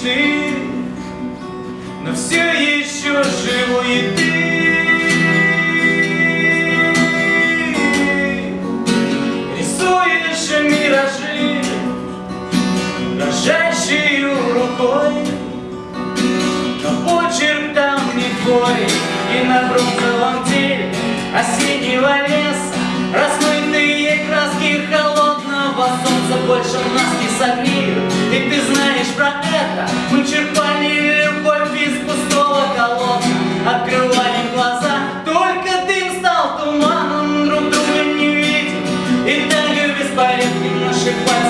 мечты, но все еще живу и ты. Рисуешь миражи, дрожащей рукой, но почерк там не твой, и на бронзовом теле осеннего леса размытые краски холодного солнца больше нас не согреют, и ты знаешь про это. when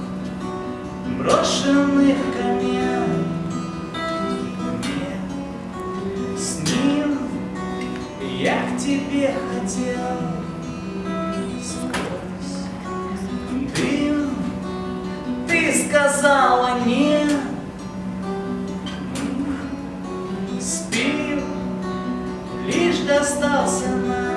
брошенных камен с ним я к тебе хотел. Сквозь дым ты сказала нет Спим, лишь достался нам.